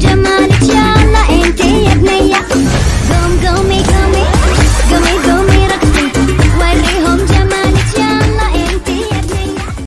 जमा